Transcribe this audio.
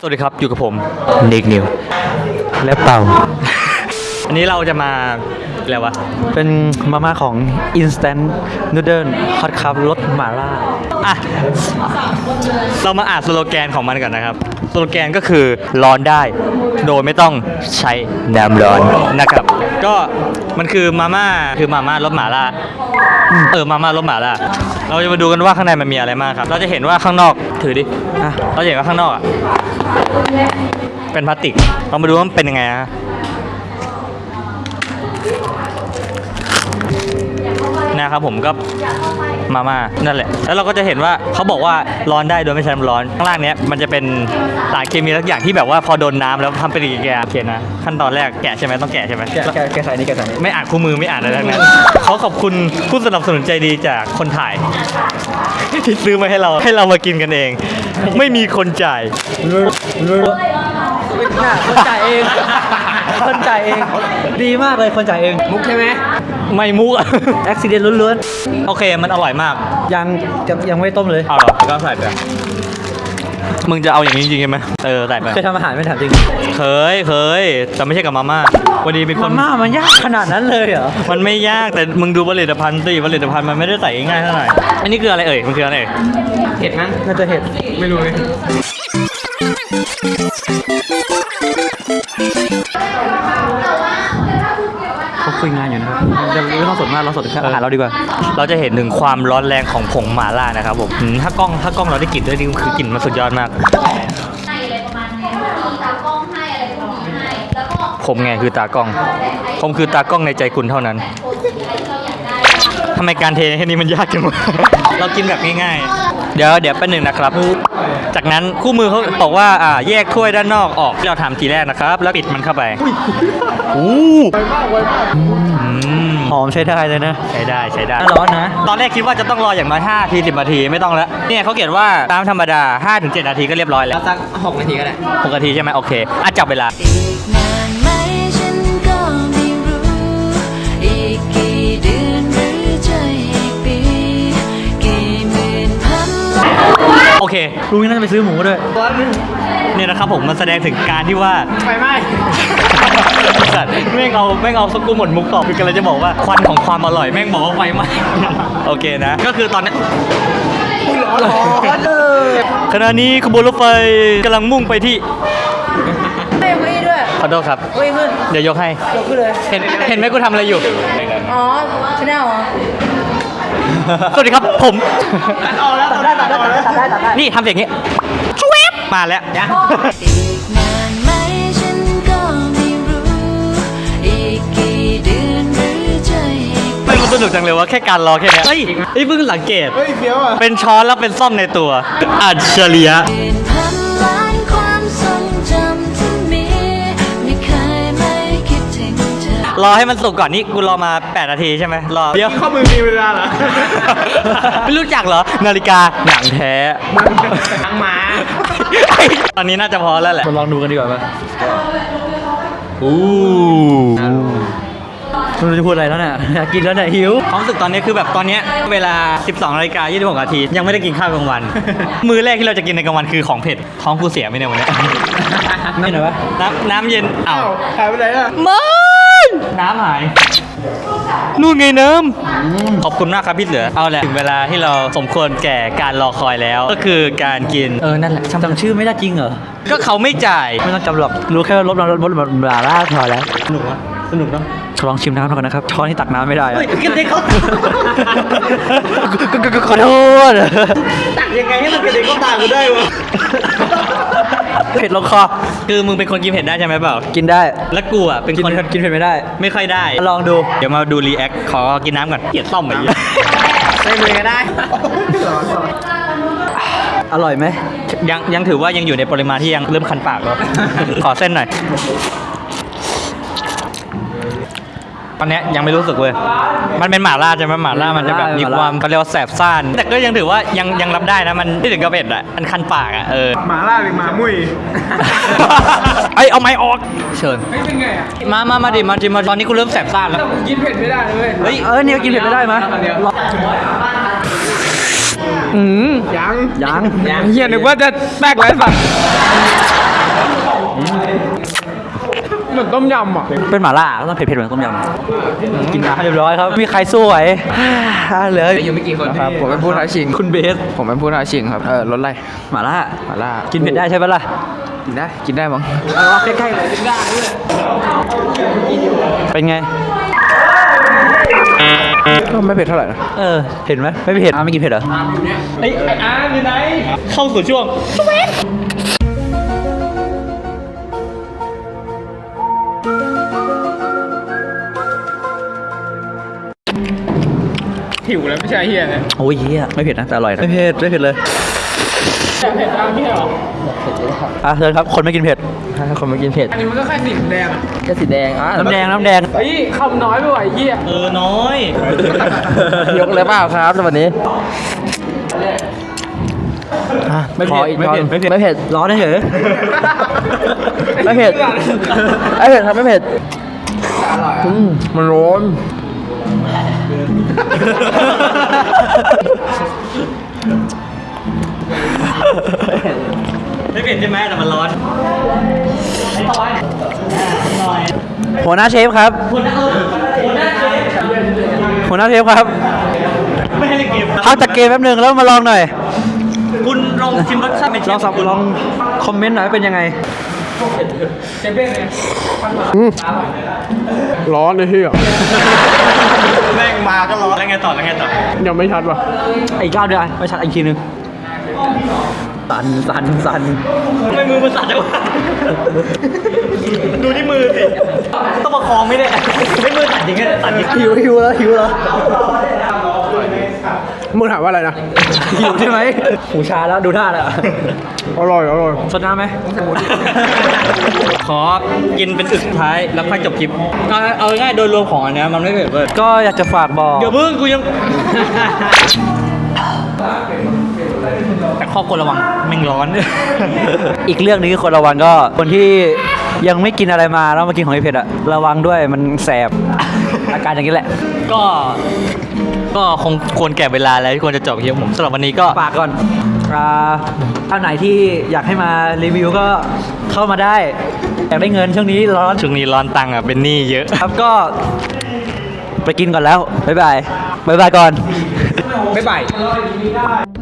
สวัสดีครับ อยู่กับผมนิกนิวและเป่า อันนี้เราจะมาอะไรวะ เป็นมาม่าของ Instant Noodle Hot Cup รสหม่าล่า อะเรามาอ่านสโลแกนของมันก่อนนะครับ สโลแกนก็คือร้อนได้ โดยไม่ต้องใช้น้ำร้อนนะครับ ก็มันคือมาม่าคือมาม่ารสหมาล่าเออมาม่ารสหมาล่าเราจะมาดูกันว่าข้างในมันมีอะไรมากครับ เราจะเห็นว่าข้างนอกถือดิอะเราจะเห็นว่าข้างนอกอะเป็นพลาสติก เรามาดูว่ามันเป็นยังไงฮะ นะครับผมก็มาม่านั่นแหละ แล้วเราก็จะเห็นว่าเขาบอกว่าร้อนได้โดยไม่ใช้น้ำร้อน ข้างล่างเนี้ยมันจะเป็นสารเคมีสักอย่างที่แบบว่าพอโดนน้ำแล้วทำเป็นปฏิกิริยาโอเคนะขั้นตอนแรกแกะใช่ไหมต้องแกะใช่ไหมแกะแกะแกะใส่นี่แกะใส่นี่ไม่อ่านคู่มือไม่อ่านอะไรทั้งนั้นเขาขอบคุณผู้สนับสนุนใจดีจากคนถ่ายที่ซื้อมาให้เราให้เรามากินกันเอง ไม่มีคนจ่าย น่ะคนจ่ายเอง คนจ่ายเอง ดีมากเลยคนจ่ายเอง มุกใช่ไหมไม่มุกอะอุบิเหตุล้วนโอเค มันอร่อยมากๆยังยังยังไม่ต้มเลย เอาเหรอก็ใส่ไปมึงจะเอาอย่างนี้จริงๆใช่ไหมเออใส่ไปเคยทำอาหารไม่ถามจริง เคยเคยแต่ไม่ใช่กับมาม่าวันนี้มีคมาน ม่ามันยากขนาดนั้นเลยเหรอ มันไม่ยากแต่มึงดูผลิตภัณฑ์สิผลิตภัณฑ์มันไม่ได้ใส่ง่ายเท่าไหร่ อันนี้คืออะไรเอ่ย มันคืออะไรเอ่ย เห็ดมั้งน่าจะเห็ด ไม่รู้เลย เขาคุยงานอยู่นะครับเดี๋ยวไม่ต้องสนมากเราสนแค่อาหารเราดีกว่า เราจะเห็นถึงความร้อนแรงของผงหม่าล่านะครับผมอืมถ้ากล้องถ้ากล้องเราได้กลิ่นด้วยนี่คือกลิ่นมันสุดยอดมากให้อะไรประมาณนี้มีตากล้องให้อะไรพวกนี้ให้ แล้วก็ผมไงคือตากล้อง ผมคือตากล้องในใจคุณเท่านั้นโพสต์สิ่งอะไรที่เราอยากได้ ทำไมการเทแค่นี้มันยากจังวะ เรากินแบบง่ายๆ เดี๋ยวเดี๋ยวแป๊บหนึ่งนะครับ จากนั้นคู่มือเขาบอกว่าอ่าแยกถ้วยด้านนอกออกที่เราทำทีแรกนะครับ แล้วปิดมันเข้าไปอู้ไวมากไวมากหอมใช้ได้เลยนะ ใช้ได้ใช้ได้น่าร้อนนะ ตอนแรกคิดว่าจะต้องรออย่างน้อย5ที10นาทีไม่ต้องแล้ว เนี่ยเขาเขียนว่าตามธรรมดา5ถึง7นาทีก็เรียบร้อยแล้วสัก6นาทีก็ได้6นาทีใช่ไหมโอเคอะจับเวลา เคลุงนี่น่าจะไปซื้อหมูด้วยเนี่ยนะครับผมมันแสดงถึงการที่ว่าไฟไหม้สัตว์แม่งเอาแม่งเอาสกูหมดมุกตอบคือกำลังจะบอกว่าควันของความอร่อยแม่งบอกว่าไฟไหม้โอเคนะ ก็คือตอนนี้ขณะนี้ขบวนรถไฟกำลังมุ่งไปที่ไม่ไม่ด้วยขอโทษครับไม่ขึ้นเดี๋ยวยกให้ยกขึ้นเลยเห็นเห็นไหมกูทำอะไรอยู่อ๋อชแนลเหรอสวัสดีครับผมตัดได้ตัดได้ตัดได้ตัดได้ตัดได้ นี่ทำเสียงอย่างนี้ชวบมาแล้วอีกนานไหมฉันก็ไม่รู้อีกกี่เดือนหรือจะอีกไม่มันสนุกจังเลยว่าแค่การรอแค่เนี้ยเฮ้ยเฮ้ยเพิ่งสังเกต เฮ้ยเฟี้ยวอะ เป็นช้อนแล้วเป็นซ่อมในตัว อัจฉริยะ รอให้มันสุกก่อนนี่กูรอมา8นาทีใช่ไหมรอเดี๋ยวข้อมือมีเวลาเหรอ ไม่รู้จักเหรอ นาฬิกาหนังแท้หนังหมาตอนนี้น่าจะพอแล้วแหละมาลองดูกันดีกว่าไหมอู้ไม่รู้จะพูดอะไรแล้วเนี่ยอยากกินแล้วเนี่ยหิวความรู้สึกตอนนี้คือแบบตอนเนี้ยเวลา 12นาฬิกา26นาทียังไม่ได้กินข้าวกลางวัน มื้อแรกที่เราจะกินในกลางวันคือของเผ็ด ท้องกูเสียไหมเนี่ยวันเนี้ยนี่หน่อยวะน้ำน้ำเย็นอ้าวหายไปไหนอะไม่ น้ำหาย นู่นไงน้ำขอบคุณมากครับพี่เสือ เอาแหละถึงเวลาที่เราสมควรแก่การรอคอยแล้ว ก็คือการกิน เออ นั่นแหละจำชื่อไม่ได้จริงเหรอ ก็เขาไม่จ่าย ไม่ต้องจำหรอก รู้แค่ว่ารสรสรสรสบลาล่าพอแล้ว สนุกวะสนุกเนาะลองชิมน้ำก่อนนะครับ ช้อนที่ตักน้ำไม่ได้อะเฮ้ยกระเด็นเขาขอโทษตักยังไงให้มันกระเด็นเข้าตากูได้วะ เผ็ดลงคอ คือมึงเป็นคนกินเผ็ดได้ใช่ไหมเปล่า กินได้ แล้วกูอะเป็นกินคนกินเผ็ดไม่ได้ ไม่ค่อยได้ ลองดู เดี๋ยวมาดูรีแอค ขอกินน้ำก่อนเกลียดต้อมไปเยอะใส่มือก็ได้ อร่อยไหม ยังยังถือว่ายังอยู่ในปริมาณที่ยังเริ่มคันปากแล้ว ขอเส้นหน่อย ตอนเนี้ยยังไม่รู้สึกเว้ย มันเป็นหม่าล่าใช่ไหมหม่าล่ามันจะแบบมีความเขาเรียกว่าแสบซ่าน แต่ก็ยังถือว่ายังยังรับได้นะ มันไม่ถึงกับเผ็ดอะ มันคันปากอะ เออ หมาล่าหรือหมามุ้ยไอยเอาไม้ออก เชิญ เฮ้ยเป็นไงอะมามามาดิ มาดิมาตอนนี้กูเริ่มแสบซ่านแล้ว กินเผ็ดไม่ได้เลยเฮ้ย เออเนี่ยกินเผ็ดไม่ได้ไหมอืมยัง ยังเฮียนึกว่าจะแตกแล้วสัตว์ เหมือนต้มยำอะ เป็นหม่าล่าก็ต้องเผ็ดๆเหมือนต้มยำกินมาให้เรียบร้อยครับ มีใครสู้ไหวอ่าเหลือยังไม่กี่คนครับ ผมเป็นผู้ท้าชิง คุณเบส ผมเป็นผู้ท้าชิงครับ เออรถอะไรหม่าล่ามาล่า กินเผ็ดได้ใช่ปะล่ะ กินได้ กินได้มั้งใกล้ๆเลยกินได้ด้วยเป็นไงก็ไม่เผ็ดเท่าไหร่นะเออเห็นไหมไม่เผ็ดอะไม่กินเผ็ดเหรอไอ้ไอ้อาร์มอยู่ไหน เข้าสู่ช่วง หิวแล้วไม่ใช่เฮียนะโอ้ยเฮียไม่เผ็ดนะแต่อร่อยนะไม่เผ็ดไม่เผ็ดเลยแต่เผ็ดตามพี่เหรออะเชิญครับคนไม่กินเผ็ดคนมากินเผ็ดอันนี้มันก็แค่สีแดงอะแค่สีแดงอะน้ำแดงน้ำแดงเฮ้ยคำน้อยไปไหวเฮียเออน้อย ยกเลยเปล่าครับสวัสดีไม่เผ็ดไม่เผ็ดไม่เผ็ดไม่เผ็ดร้อนเฉยไม่เผ็ดไม่เผ็ดครับไม่เผ็ดอืมมันร้อน ไม่เผ็ดใช่ไหมแต่มันร้อนหัวหน้าเชฟครับ หัวหน้าเชฟครับ ไม่ให้เล่นเกมพักจากเกมแป๊บหนึงแล้วมาลองหน่อย คุณลองชิมรสชาติเป็นเชลองฟสับคุณลองคอมเมนต์หน่อยว่าเป็นยังไง ร้อนเลยเฮียแม่งมาก็ร้อนแล้วไงต่อแล้วไงต่อยังไม่ชัดว่ะอีกรอบเดียวไม่ชัดอีกทีนึงสันสันสันทำไมมือมันสั่นจังวะดูที่มือสิต้องประคองไม่ได้ไม่มือสั่นจริงๆสั่นหิวหิวแล้วหิวแล้ว มึงถามว่าอะไรนะหิวใช่ไหมหูชาแล้วดูท่าแล้วอร่อยอร่อยสดน้ำไหมขอกินเป็นอึกสุดท้ายแล้วค่อยจบคลิปเอาเอาง่ายๆโดยรวมของอันเนี้ยมันไม่เผ็ดเลยก็อยากจะฝากบอกเดี๋ยวพึ่งกูยัง แต่ข้อควรระวังแม่งร้อน อีกเรื่องหนึงที่คนระวังก็คนที่ยังไม่กินอะไรมาแล้วมากินของเผ็ดอะระวังด้วยมันแสบ อาการอย่างนี้แหละ ก็ก็คงควรแก่เวลาแล้วที่ควรจะจบคลิปผมสำหรับวันนี้ก็ฝากก่อนอ่าท่านไหนที่อยากให้มารีวิวก็เข้ามาได้ อยากได้เงินช่วงนี้ร้อนช่วงนี้ร้อนตังค์อะเป็นหนี้เยอะ ครับก็ไปกินก่อนแล้ว บ๊ายบาย บ๊ายบายก่อน บ๊ายบาย